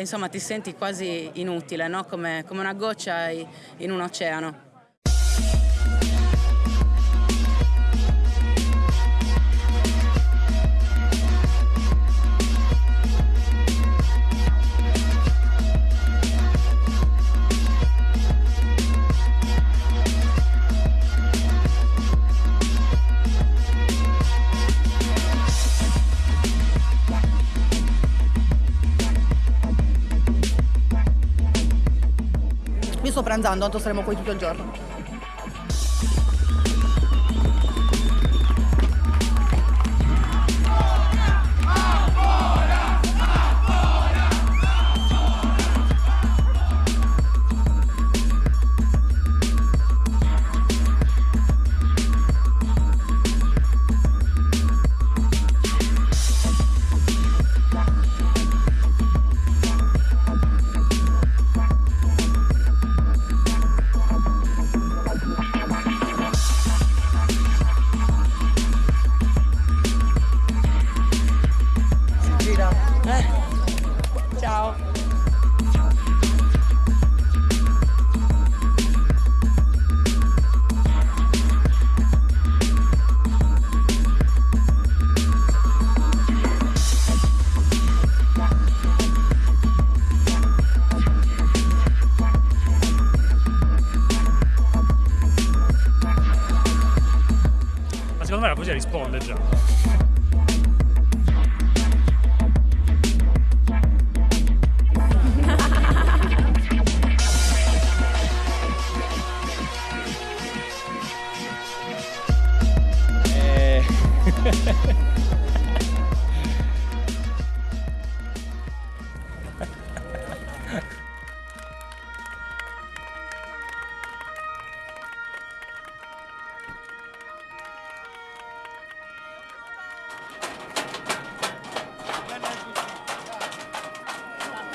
insomma ti senti quasi inutile, no? come, come una goccia in un oceano. Io sto pranzando, tanto saremo qui tutto il giorno. Secondo me la poesia risponde già.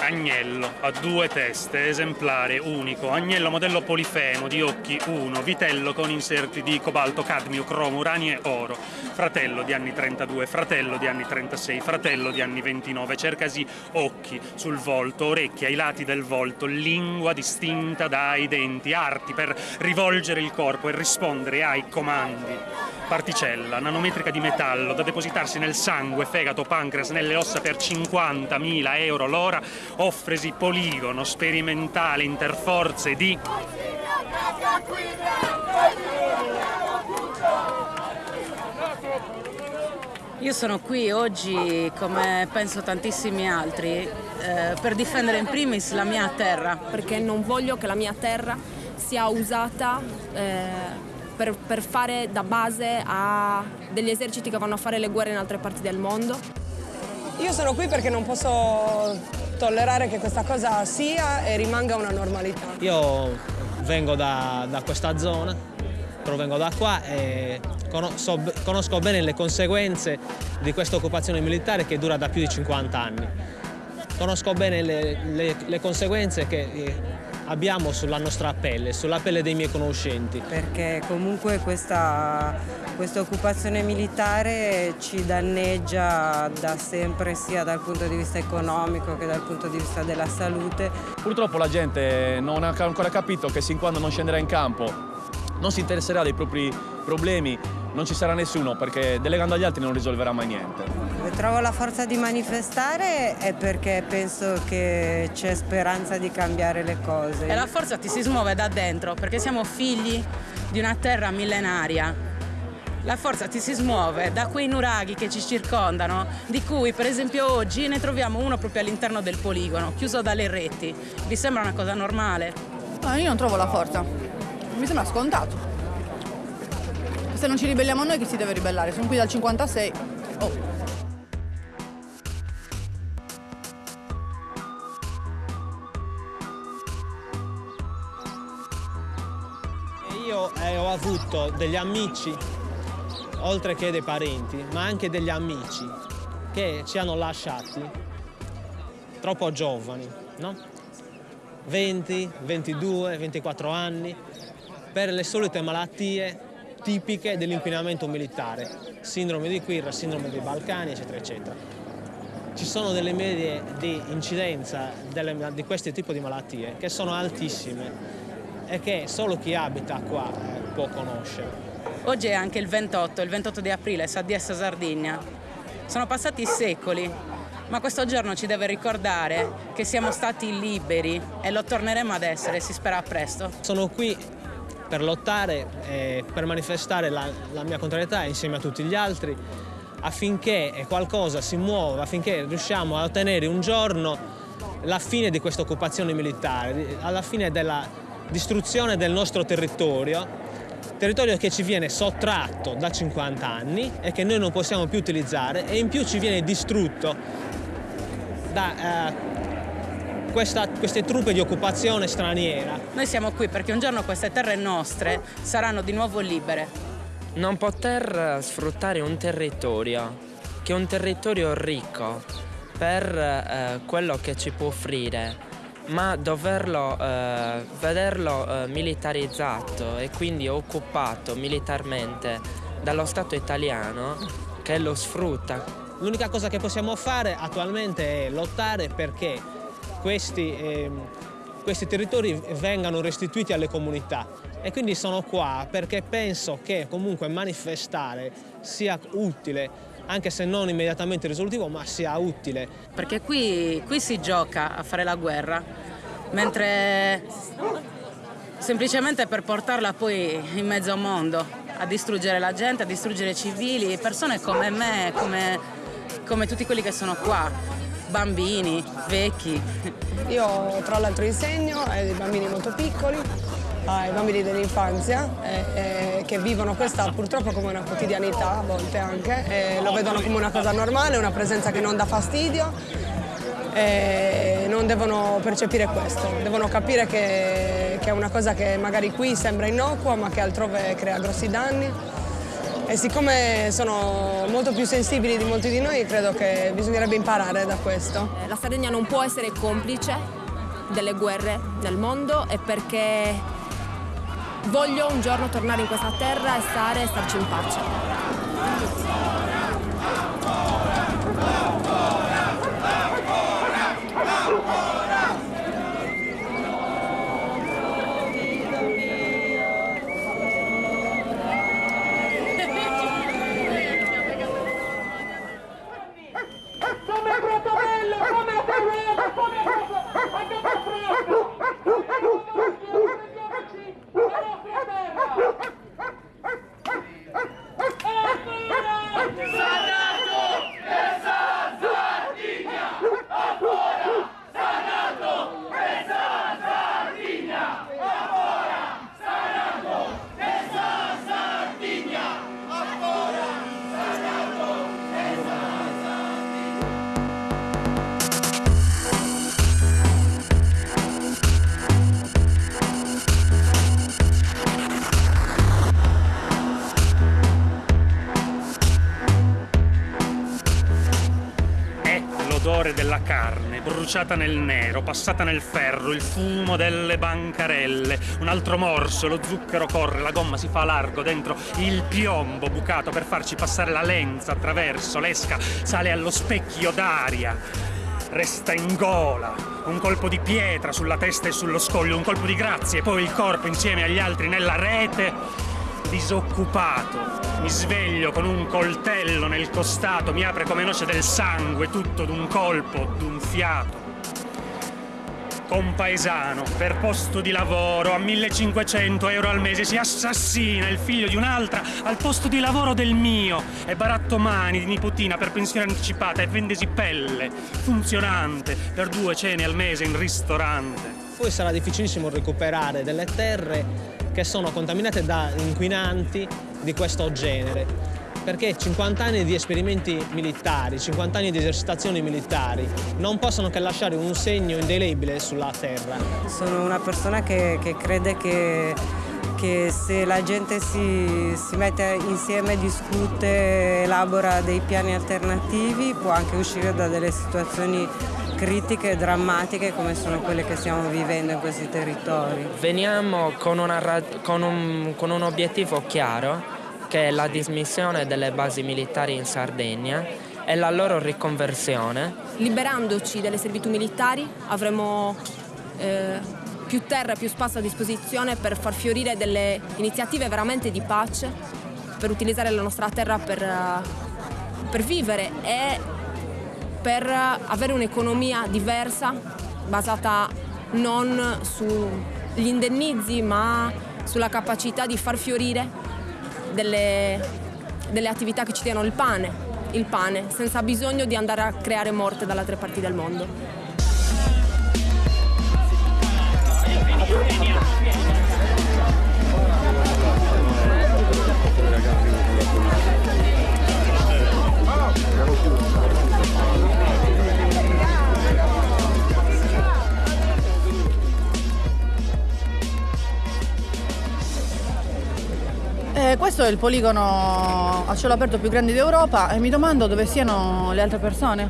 Agnello ha due teste, esemplare, unico. Agnello modello polifemo di occhi 1, vitello con inserti di cobalto, cadmio, cromo, uranio e oro. Fratello di anni 32, fratello di anni 36, fratello di anni 29. Cercasi occhi sul volto, orecchie ai lati del volto, lingua distinta dai denti, arti per rivolgere il corpo e rispondere ai comandi. Particella nanometrica di metallo da depositarsi nel sangue, fegato, pancreas, nelle ossa per 50.000 euro l'ora, offresi poligono sperimentale interforze di Io sono qui oggi, come penso tantissimi altri, eh, per difendere in primis la mia terra. perché non voglio che la mia terra sia usata eh, per, per fare da base a degli eserciti che vanno a fare le guerre in altre parti del mondo. Io sono qui perché non posso tollerare che questa cosa sia e rimanga una normalità. io vengo da, da questa zona, provengo da qua e conosco, conosco bene le conseguenze di questa occupazione militare che dura da più di 50 anni. Conosco bene le, le- le conseguenze che eh, abbiamo sulla nostra pelle, sulla pelle dei miei conoscenti. perché comunque questa, questa occupazione militare ci danneggia da sempre sia dal punto di vista economico che dal punto di vista della salute. Purtroppo la gente non ha ancora capito che sin quando non scenderà in campo non si interesserà dei propri problemi, non ci sarà nessuno perché delegando agli altri non risolverà mai niente. Trovo la forza di manifestare è perché penso che c'è speranza di cambiare le cose. E la forza ti si smuove da dentro perché siamo figli di una terra millenaria. La forza ti si smuove da quei nuraghi che ci circondano, di cui per esempio oggi ne troviamo uno proprio all'interno del poligono, chiuso dalle reti. Vi sembra una cosa normale? Ah, io non trovo la forza. Mi sembra scontato. Se non ci ribelliamo noi, chi si deve ribellare? Sono qui dal 56. Oh. Ho avuto degli amici, oltre che dei parenti, ma anche degli amici che ci hanno lasciati troppo giovani, no? 20, 22, 24 anni, per le solite malattie tipiche dell'inquinamento militare, sindrome di Quirra, sindrome dei Balcani, eccetera, eccetera. ci sono delle medie di incidenza delle, di questo tipo di malattie che sono altissime e che solo chi abita qua può conoscere. Oggi è anche il 28, il 28 di aprile, sa di Sardegna. Sono passati secoli, ma questo giorno ci deve ricordare che siamo stati liberi e lo torneremo ad essere, si spera presto. Sono qui per lottare e per manifestare la, la mia contrarietà insieme a tutti gli altri affinché qualcosa si muova, affinché riusciamo a ottenere un giorno la fine di questa occupazione militare, alla fine della distruzione del nostro territorio, territorio che ci viene sottratto da 50 anni e che noi non possiamo più utilizzare e in più ci viene distrutto da eh, questa, queste truppe di occupazione straniera. Noi siamo qui perché un giorno queste terre nostre saranno di nuovo libere non poter sfruttare un territorio che è un territorio ricco per eh, quello che ci può offrire, ma doverlo eh, vederlo eh, militarizzato e quindi occupato militarmente dallo Stato italiano che lo sfrutta. L'unica cosa che possiamo fare attualmente è lottare perché questi, ehm, questi territori vengano restituiti alle comunità e quindi sono qua perché penso che comunque manifestare sia utile anche se non immediatamente risolutivo, ma sia utile. Perché qui, qui si gioca a fare la guerra, mentre semplicemente per portarla poi in mezzo al mondo, a distruggere la gente, a distruggere i civili, persone come me, come, come tutti quelli che sono qua, bambini, vecchi. Io tra l'altro insegno ai bambini molto piccoli ai bambini dell'infanzia eh, eh, che vivono questa purtroppo come una quotidianità a volte anche, eh, lo vedono come una cosa normale, una presenza che non dà fastidio e non devono percepire questo, devono capire che, che è una cosa che magari qui sembra innocua ma che altrove crea grossi danni e siccome sono molto più sensibili di molti di noi credo che bisognerebbe imparare da questo. Eh, la Sardegna non può essere complice delle guerre nel mondo e perché voglio un giorno tornare in questa terra e stare e starci in pace. Bruciata nel nero, passata nel ferro, il fumo delle bancarelle, un altro morso, lo zucchero corre, la gomma si fa largo dentro. Il piombo bucato per farci passare la lenza attraverso, l'esca sale allo specchio d'aria. Resta in gola, un colpo di pietra sulla testa e sullo scoglio, un colpo di grazia e poi il corpo insieme agli altri nella rete, disoccupato, mi sveglio con un coltello nel costato, mi apre come noce del sangue, tutto d'un colpo, d'un fiato. Compaesano, per posto di lavoro, a 1500 euro al mese si assassina il figlio di un'altra al posto di lavoro del mio e baratto mani di nipotina per pensione anticipata e vendesi pelle, funzionante, per due cene al mese in ristorante. Poi sarà difficilissimo recuperare delle terre che sono contaminate da inquinanti di questo genere perché 50 anni di esperimenti militari, 50 anni di esercitazioni militari non possono che lasciare un segno indelebile sulla terra. Sono una persona che, che crede che, che, se la gente si, si mette insieme, discute, elabora dei piani alternativi può anche uscire da delle situazioni critiche e drammatiche come sono quelle che stiamo vivendo in questi territori. Veniamo con, una, con, un, con un obiettivo chiaro che è la dismissione delle basi militari in Sardegna e la loro riconversione. Liberandoci delle servitù militari avremo eh, più terra e più spazio a disposizione per far fiorire delle iniziative veramente di pace, per utilizzare la nostra terra per, uh, per vivere e per avere un'economia diversa basata non sugli indennizi ma sulla capacità di far fiorire delle, delle attività che ci diano il pane, il pane, senza bisogno di andare a creare morte dalle altre parti del mondo. Eh, questo è il poligono a cielo aperto più grande d'Europa e mi domando dove siano le altre persone,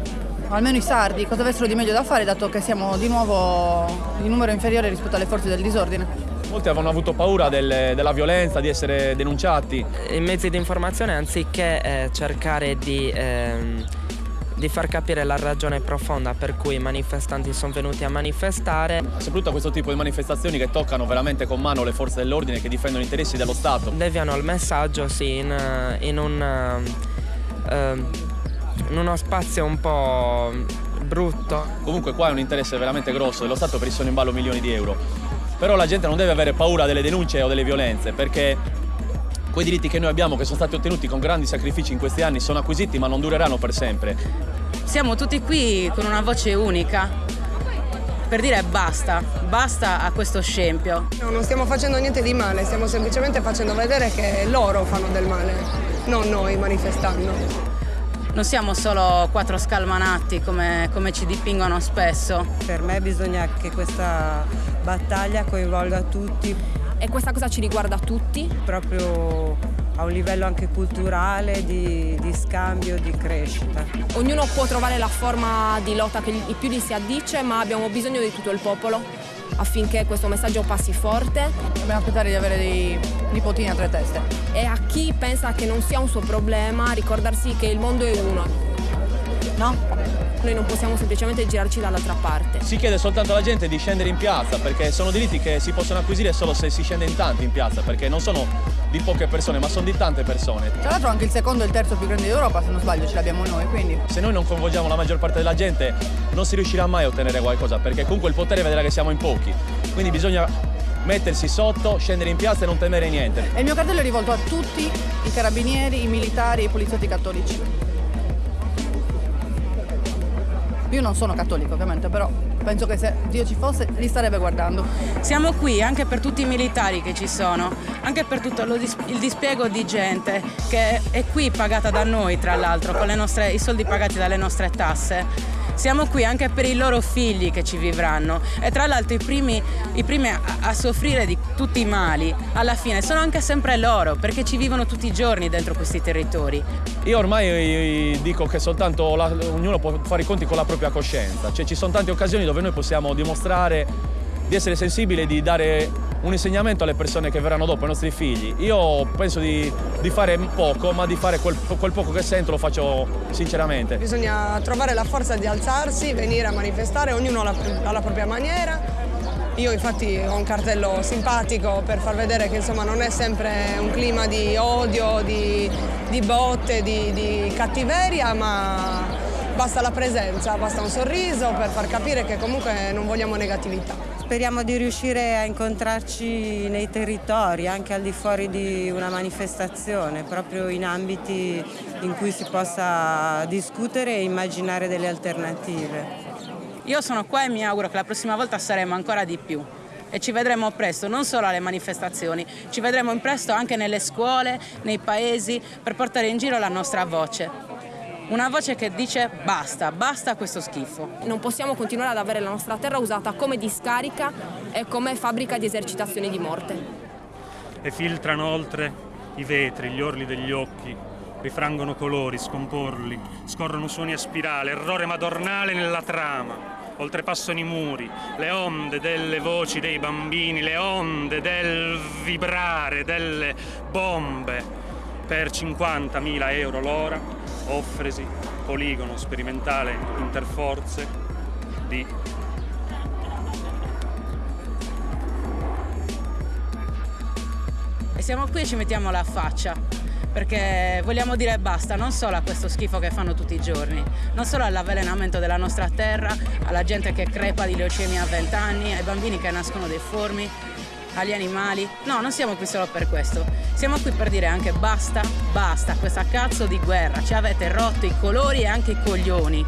almeno i sardi, cosa avessero di meglio da fare dato che siamo di nuovo in numero inferiore rispetto alle forze del disordine. Molti avevano avuto paura del, della violenza, di essere denunciati. I mezzi di informazione anziché eh, cercare di... Ehm di far capire la ragione profonda per cui i manifestanti sono venuti a manifestare. Soprattutto questo tipo di manifestazioni che toccano veramente con mano le forze dell'ordine che difendono gli interessi dello Stato. Deviano il messaggio sì, in, in, un, uh, in uno spazio un po' brutto. Comunque qua è un interesse veramente grosso dello Stato per i sono in ballo milioni di euro. Però la gente non deve avere paura delle denunce o delle violenze perché quei diritti che noi abbiamo, che sono stati ottenuti con grandi sacrifici in questi anni, sono acquisiti ma non dureranno per sempre. Siamo tutti qui con una voce unica per dire basta, basta a questo scempio. No, non stiamo facendo niente di male, stiamo semplicemente facendo vedere che loro fanno del male, non noi manifestando. Non siamo solo quattro scalmanati come, come ci dipingono spesso. Per me bisogna che questa battaglia coinvolga tutti e questa cosa ci riguarda tutti. Proprio a un livello anche culturale, di, di, scambio, di crescita. Ognuno può trovare la forma di lotta che più gli si addice, ma abbiamo bisogno di tutto il popolo affinché questo messaggio passi forte. Dobbiamo aspettare di avere dei nipotini a tre teste. E a chi pensa che non sia un suo problema, ricordarsi che il mondo è uno. No? Noi non possiamo semplicemente girarci dall'altra parte. Si chiede soltanto alla gente di scendere in piazza perché sono diritti che si possono acquisire solo se si scende in tanti in piazza perché non sono di poche persone ma sono di tante persone. Tra l'altro anche il secondo e il terzo più grande d'Europa se non sbaglio ce l'abbiamo noi quindi. Se noi non coinvolgiamo la maggior parte della gente non si riuscirà mai a ottenere qualcosa perché comunque il potere vedrà che siamo in pochi. Quindi bisogna mettersi sotto, scendere in piazza e non temere niente. E il mio cartello è rivolto a tutti i carabinieri, i militari e i poliziotti cattolici. Io non sono cattolico ovviamente, però penso che se Dio ci fosse li starebbe guardando. Siamo qui anche per tutti i militari che ci sono, anche per tutto dis il dispiego di gente che è qui pagata da noi tra l'altro, con nostre, i soldi pagati dalle nostre tasse siamo qui anche per i loro figli che ci vivranno e tra l'altro i primi, i primi a, a, soffrire di tutti i mali alla fine sono anche sempre loro perché ci vivono tutti i giorni dentro questi territori. Io ormai dico che soltanto la, ognuno può fare i conti con la propria coscienza, cioè ci sono tante occasioni dove noi possiamo dimostrare di essere sensibili e di dare un insegnamento alle persone che verranno dopo, ai nostri figli. Io penso di, di fare poco, ma di fare quel, quel, poco che sento lo faccio sinceramente. Bisogna trovare la forza di alzarsi, venire a manifestare, ognuno alla, alla propria maniera. Io infatti ho un cartello simpatico per far vedere che insomma, non è sempre un clima di odio, di, di botte, di, di cattiveria, ma basta la presenza, basta un sorriso per far capire che comunque non vogliamo negatività. Speriamo di riuscire a incontrarci nei territori, anche al di fuori di una manifestazione, proprio in ambiti in cui si possa discutere e immaginare delle alternative. Io sono qua e mi auguro che la prossima volta saremo ancora di più e ci vedremo presto, non solo alle manifestazioni, ci vedremo presto anche nelle scuole, nei paesi, per portare in giro la nostra voce. Una voce che dice basta, basta questo schifo. Non possiamo continuare ad avere la nostra terra usata come discarica e come fabbrica di esercitazioni di morte. E filtrano oltre i vetri, gli orli degli occhi, rifrangono colori, scomporli, scorrono suoni a spirale, errore madornale nella trama. Oltrepassano i muri, le onde delle voci dei bambini, le onde del vibrare delle bombe per 50.000 euro l'ora offresi poligono sperimentale interforze di E siamo qui e ci mettiamo la faccia, perché vogliamo dire basta non solo a questo schifo che fanno tutti i giorni, non solo all'avvelenamento della nostra terra, alla gente che crepa di leucemia a 20 anni, ai bambini che nascono deformi, agli animali. No, non siamo qui solo per questo. Siamo qui per dire anche basta, basta questa cazzo di guerra. Ci avete rotto i colori e anche i coglioni.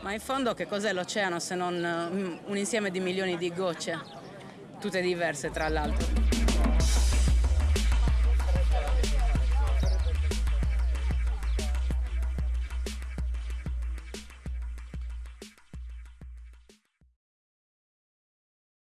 Ma in fondo che cos'è l'oceano se non mm, un insieme di milioni di gocce, tutte diverse tra l'altro?